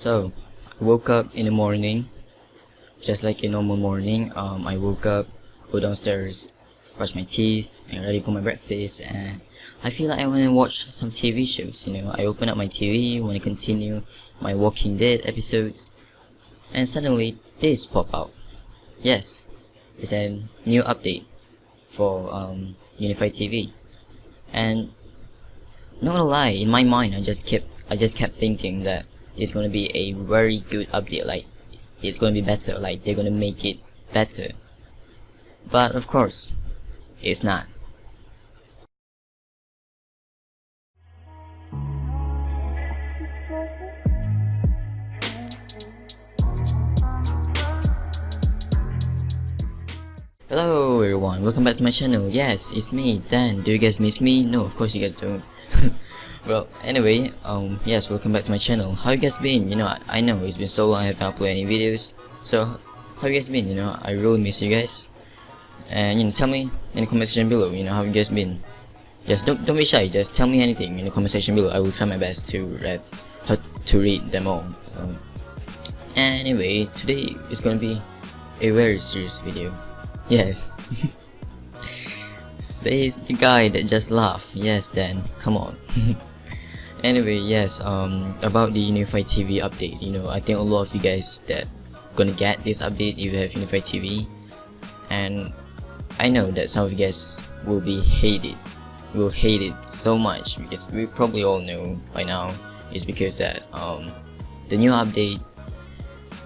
So, I woke up in the morning, just like a normal morning. Um, I woke up, go downstairs, brush my teeth, and ready for my breakfast, and I feel like I want to watch some TV shows. You know, I open up my TV, want to continue my Walking Dead episodes, and suddenly this pop out. Yes, it's a new update for um, Unifi TV, and not gonna lie, in my mind, I just kept I just kept thinking that it's gonna be a very good update like it's gonna be better like they're gonna make it better but of course it's not Hello everyone, welcome back to my channel. Yes, it's me, Dan. Do you guys miss me? No, of course you guys don't. well anyway um yes welcome back to my channel. How you guys been? You know I, I know it's been so long I haven't uploaded any videos. So how you guys been? You know I really miss you guys. And you know tell me in the comment section below you know how you guys been? Just don't don't be shy. Just tell me anything in the comment section below. I will try my best to read to read them all. Um, anyway today is gonna be a very serious video. Yes. Says the guy that just laughed yes then come on anyway yes um about the unifi tv update you know i think a lot of you guys that gonna get this update if you have unifi tv and i know that some of you guys will be hated will hate it so much because we probably all know by now is because that um the new update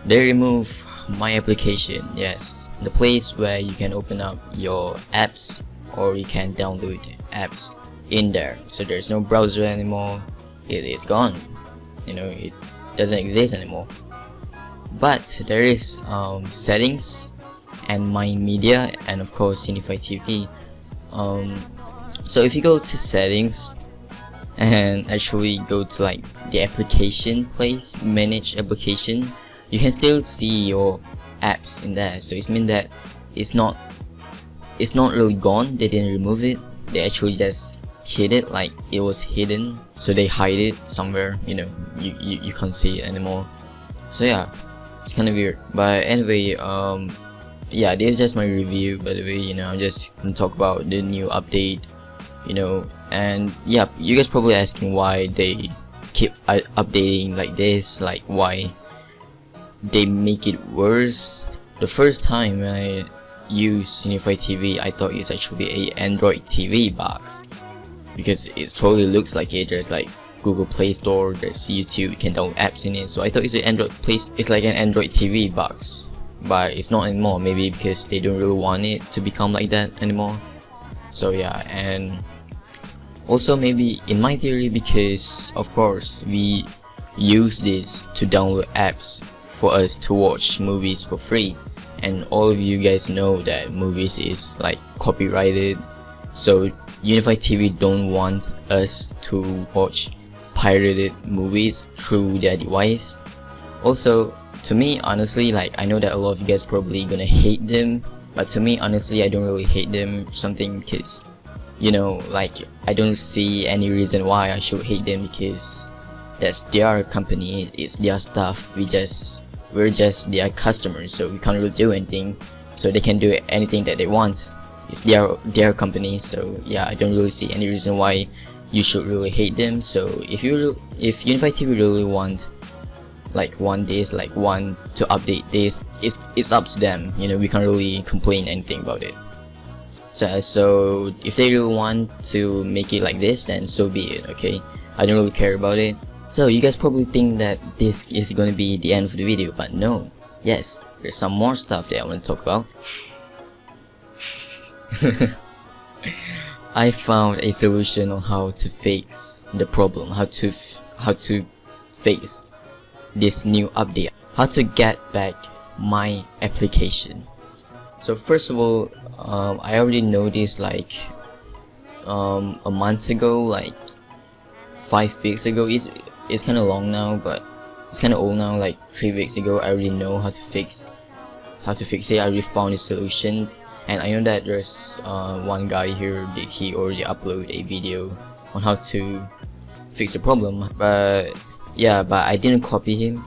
they remove my application yes. The place where you can open up your apps or you can download apps in there. So there's no browser anymore it is gone. You know it doesn't exist anymore. But there is um, settings and my media and of course Unifi TV um, so if you go to settings and actually go to like the application place manage application you can still see your apps in there. So it means that it's not it's not really gone. They didn't remove it. They actually just hid it like it was hidden so they hide it somewhere you know you, you, you can't see it anymore. So yeah it's kind of weird. But anyway um yeah this is just my review by the way you know i'm just gonna talk about the new update you know. And yeah you guys probably asking why they keep uh, updating like this like why they make it worse. The first time i used unifi tv i thought it's actually a android tv box because it totally looks like it there's like Google Play Store, there's YouTube, you can download apps in it. So I thought it's an Android place. It's like an Android TV box, but it's not anymore. Maybe because they don't really want it to become like that anymore. So yeah, and also maybe in my theory because of course we use this to download apps for us to watch movies for free and all of you guys know that movies is like copyrighted so Unifi TV don't want us to watch pirated movies through their device. Also, to me, honestly, like I know that a lot of you guys probably gonna hate them, but to me, honestly, I don't really hate them. Something because, you know, like I don't see any reason why I should hate them because that's their company, it's their stuff. We just we're just their customers, so we can't really do anything. So they can do anything that they want it's their their company so yeah I don't really see any reason why you should really hate them. So if you if Unifi TV really want like want this like want to update this it's it's up to them. You know we can't really complain anything about it. So so if they really want to make it like this then so be it okay? I don't really care about it. So you guys probably think that this is gonna be the end of the video but no. Yes there's some more stuff that I want to talk about I found a solution on how to fix the problem, how to how to fix this new update, how to get back my application. So first of all, um, I already noticed like um, a month ago, like five weeks ago. It's it's kind of long now, but it's kind of old now. Like three weeks ago, I already know how to fix how to fix it. I already found a solution and I know that there's uh, one guy here he already uploaded a video on how to fix the problem but yeah but I didn't copy him.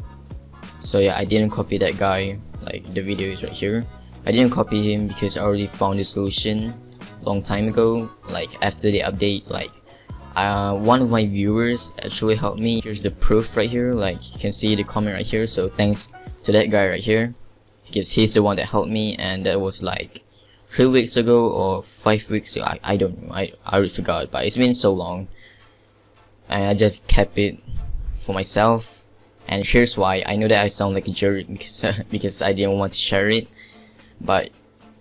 So yeah I didn't copy that guy like the video is right here. I didn't copy him because I already found the solution long time ago like after the update like uh, one of my viewers actually helped me. Here's the proof right here like you can see the comment right here. So thanks to that guy right here because he's the one that helped me and that was like three weeks ago or five weeks ago I, I don't know. I, I forgot but it's been so long. And I just kept it for myself. And here's why. I know that I sound like a jerk because because I didn't want to share it. But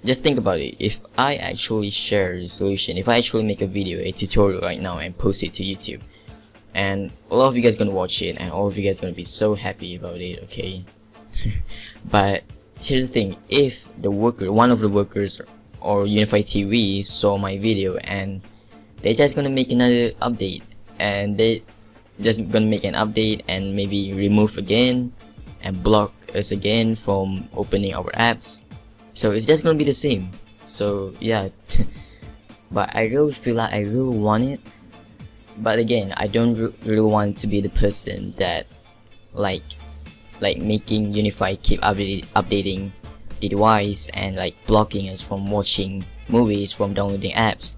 just think about it. If I actually share the solution if I actually make a video a tutorial right now and post it to YouTube and a lot of you guys gonna watch it and all of you guys gonna be so happy about it okay? But here's the thing if the worker one of the workers or Unifi TV saw my video and they're just gonna make another update and they just gonna make an update and maybe remove again and block us again from opening our apps. So it's just gonna be the same. So yeah but I really feel like I really want it. But again I don't re really want to be the person that like like making Unifi keep updating the device and like blocking us from watching movies from downloading apps.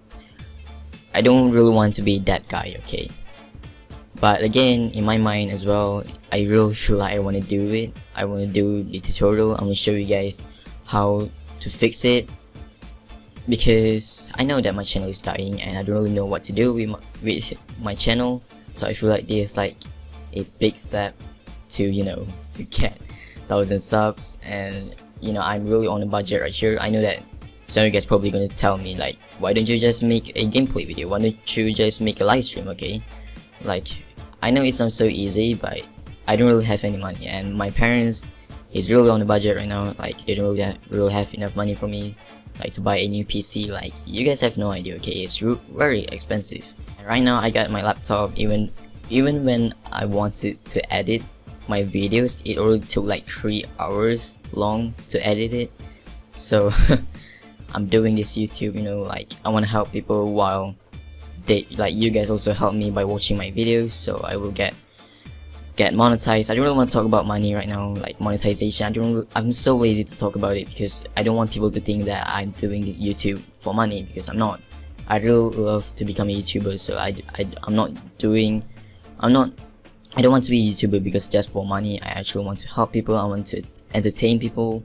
I don't really want to be that guy okay? But again in my mind as well I really feel like I want to do it. I want to do the tutorial. I'm gonna show you guys how to fix it. Because I know that my channel is dying and I don't really know what to do with my, with my channel. So I feel like this is like a big step to you know to get thousand subs and you know I'm really on a budget right here. I know that some of you guys probably gonna tell me like why don't you just make a gameplay video? Why don't you just make a live stream? Okay? Like I know it sounds so easy but I don't really have any money and my parents is really on a budget right now. Like they don't really have, really have enough money for me like to buy a new PC like you guys have no idea okay? It's very expensive. Right now I got my laptop even even when I wanted to edit my videos it already took like three hours long to edit it. So I'm doing this YouTube you know like I want to help people while they like you guys also help me by watching my videos so I will get get monetized. I don't really want to talk about money right now like monetization. I don't I'm so lazy to talk about it because I don't want people to think that I'm doing YouTube for money because I'm not. I really love to become a YouTuber so I, I I'm not doing I'm not I don't want to be a YouTuber because just for money. I actually want to help people. I want to entertain people.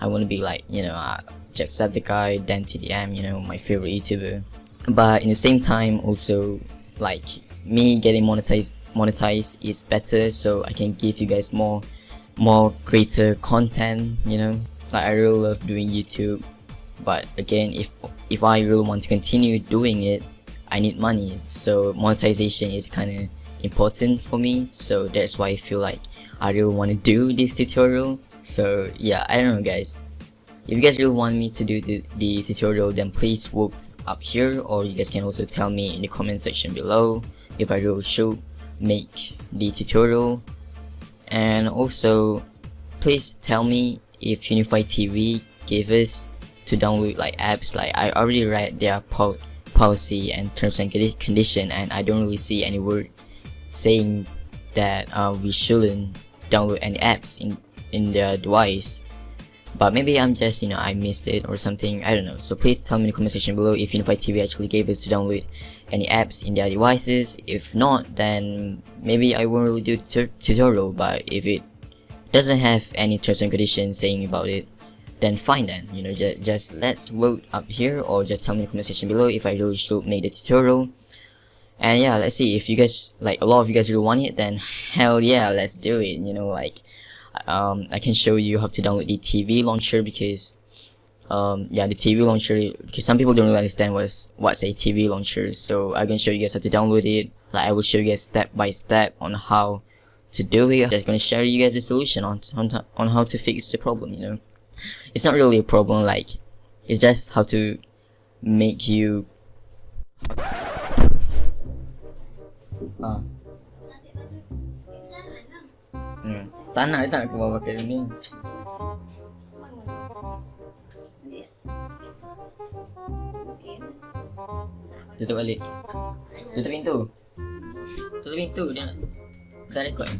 I want to be like, you know, uh, Jacksepticeye, Dan TDM, you know, my favorite YouTuber. But in the same time, also, like, me getting monetized, monetized is better so I can give you guys more, more greater content, you know. Like, I really love doing YouTube. But again, if, if I really want to continue doing it, I need money. So monetization is kind of important for me so that's why I feel like I really want to do this tutorial. So yeah I don't know guys. If you guys really want me to do the, the tutorial then please vote up here or you guys can also tell me in the comment section below if I really should make the tutorial. And also please tell me if Unifi TV gave us to download like apps. Like I already read their pol policy and terms and condition and I don't really see any word saying that uh, we shouldn't download any apps in in the device. But maybe I'm just you know I missed it or something. I don't know. So please tell me in the comment section below if Unifi TV actually gave us to download any apps in their devices. If not then maybe I won't really do the tutorial. But if it doesn't have any terms and conditions saying about it then fine then. You know just, just let's vote up here or just tell me in the comment section below if I really should make the tutorial and yeah let's see if you guys like a lot of you guys really want it then hell yeah let's do it you know like um, I can show you how to download the TV launcher because um, yeah the TV launcher because some people don't really understand what's what's a TV launcher so I can show you guys how to download it. Like I will show you guys step by step on how to do it. I'm just gonna share you guys the solution on, on, on how to fix the problem you know. It's not really a problem like it's just how to make you Hmm. Dia tak nak keluar pakai ni. Tutup balik. Tutup pintu. Tutup pintu dia nak. Rekod ni.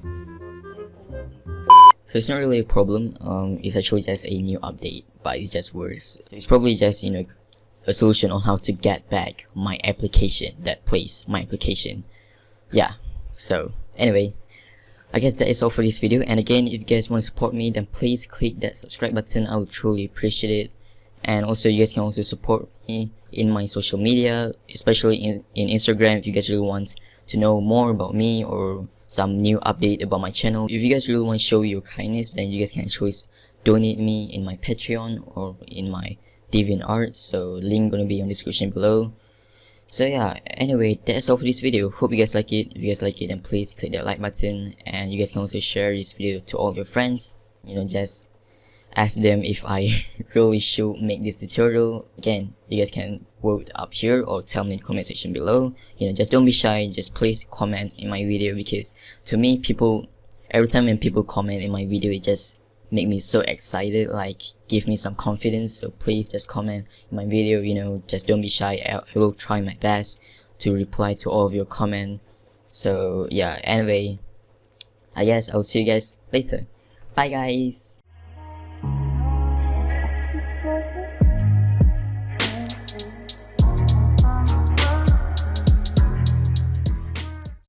So it's not really a problem. Um, it's actually just a new update, but it's just worse. It's probably just you know a solution on how to get back my application that plays my application. Yeah. So anyway, I guess that is all for this video. And again, if you guys want to support me, then please click that subscribe button. I would truly appreciate it. And also, you guys can also support me in my social media, especially in, in Instagram if you guys really want to know more about me or some new update about my channel. If you guys really want to show your kindness, then you guys can actually donate me in my Patreon or in my DeviantArt. So link gonna be on description below. So yeah, anyway, that's all for this video. Hope you guys like it. If you guys like it, then please click that like button. And you guys can also share this video to all your friends. You know, just ask them if I really should make this tutorial. Again, you guys can vote up here or tell me in the comment section below. You know, just don't be shy. Just please comment in my video because to me, people, every time when people comment in my video, it just make me so excited like give me some confidence. So please just comment in my video you know just don't be shy. I, I will try my best to reply to all of your comment. So yeah anyway I guess I'll see you guys later. Bye guys